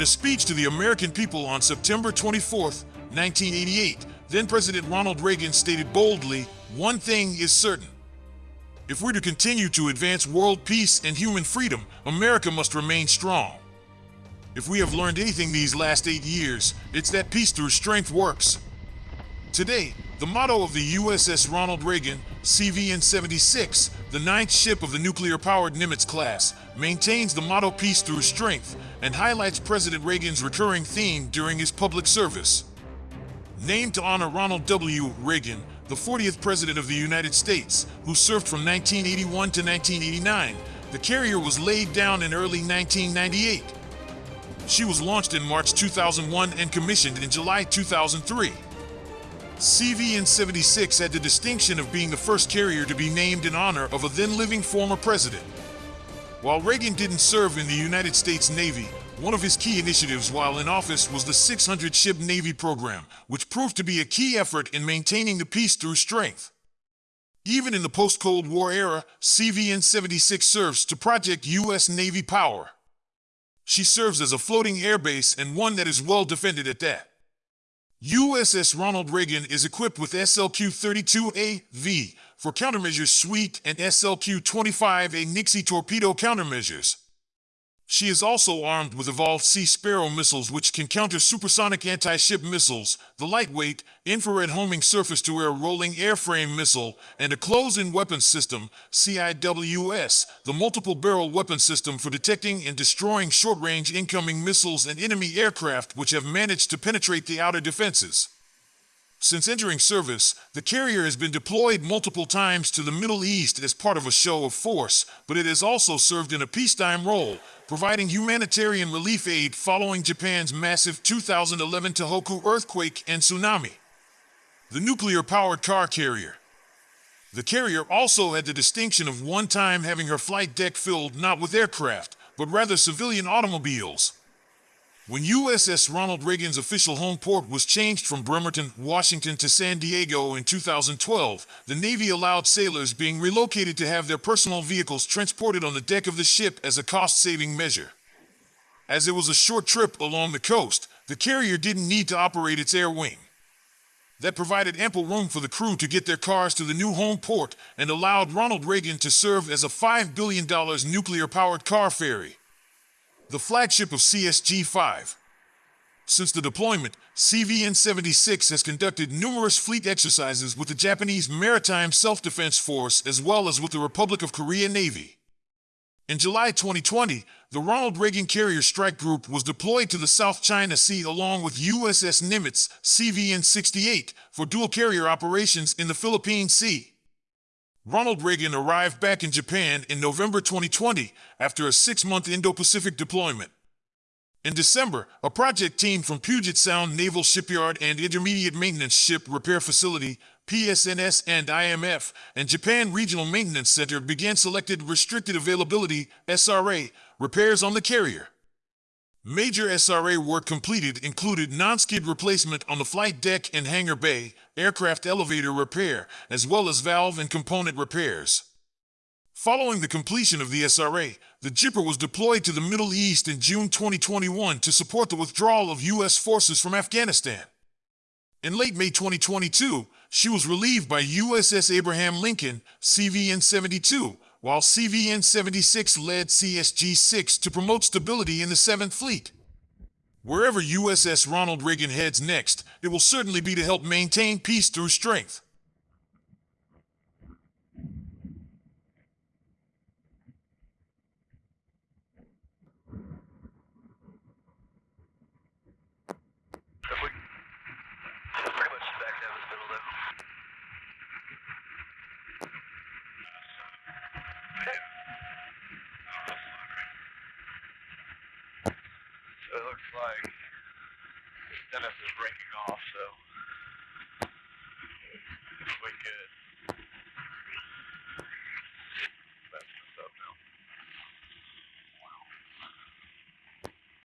In a speech to the American people on September 24, 1988, then President Ronald Reagan stated boldly, One thing is certain. If we're to continue to advance world peace and human freedom, America must remain strong. If we have learned anything these last eight years, it's that peace through strength works. Today, the motto of the USS Ronald Reagan, CVN 76, the ninth ship of the nuclear powered Nimitz class, maintains the motto Peace through Strength and highlights President Reagan's recurring theme during his public service. Named to honor Ronald W. Reagan, the 40th President of the United States, who served from 1981 to 1989, the carrier was laid down in early 1998. She was launched in March 2001 and commissioned in July 2003. CVN-76 had the distinction of being the first carrier to be named in honor of a then-living former president. While Reagan didn't serve in the United States Navy, one of his key initiatives while in office was the 600 Ship Navy program, which proved to be a key effort in maintaining the peace through strength. Even in the post-Cold War era, CVN-76 serves to project U.S. Navy power. She serves as a floating airbase and one that is well defended at that. USS Ronald Reagan is equipped with SLQ-32AV for countermeasures suite and SLQ-25A Nixie torpedo countermeasures. She is also armed with Evolved Sea Sparrow missiles which can counter supersonic anti-ship missiles, the lightweight, infrared homing surface-to-air rolling airframe missile, and a close-in weapons system, CIWS, the multiple-barrel weapon system for detecting and destroying short-range incoming missiles and enemy aircraft which have managed to penetrate the outer defenses. Since entering service, the carrier has been deployed multiple times to the Middle East as part of a show of force, but it has also served in a peacetime role, providing humanitarian relief aid following Japan's massive 2011 Tohoku earthquake and tsunami. The nuclear-powered car carrier. The carrier also had the distinction of one time having her flight deck filled not with aircraft, but rather civilian automobiles. When USS Ronald Reagan's official home port was changed from Bremerton, Washington to San Diego in 2012, the Navy allowed sailors being relocated to have their personal vehicles transported on the deck of the ship as a cost-saving measure. As it was a short trip along the coast, the carrier didn't need to operate its air wing. That provided ample room for the crew to get their cars to the new home port and allowed Ronald Reagan to serve as a $5 billion nuclear-powered car ferry the flagship of CSG-5. Since the deployment, CVN-76 has conducted numerous fleet exercises with the Japanese Maritime Self-Defense Force as well as with the Republic of Korea Navy. In July 2020, the Ronald Reagan Carrier Strike Group was deployed to the South China Sea along with USS Nimitz CVN-68 for dual carrier operations in the Philippine Sea. Ronald Reagan arrived back in Japan in November 2020 after a six-month Indo-Pacific deployment. In December, a project team from Puget Sound Naval Shipyard and Intermediate Maintenance Ship Repair Facility, PSNS and IMF, and Japan Regional Maintenance Center began selected Restricted Availability, SRA, repairs on the carrier. Major SRA work completed included non-skid replacement on the flight deck and hangar bay, aircraft elevator repair, as well as valve and component repairs. Following the completion of the SRA, the Gipper was deployed to the Middle East in June 2021 to support the withdrawal of U.S. forces from Afghanistan. In late May 2022, she was relieved by USS Abraham Lincoln, CVN-72, while CVN-76 led CSG-6 to promote stability in the 7th Fleet. Wherever USS Ronald Reagan heads next, it will certainly be to help maintain peace through strength. Like Dennis is breaking off, so